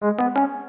嗯嗯嗯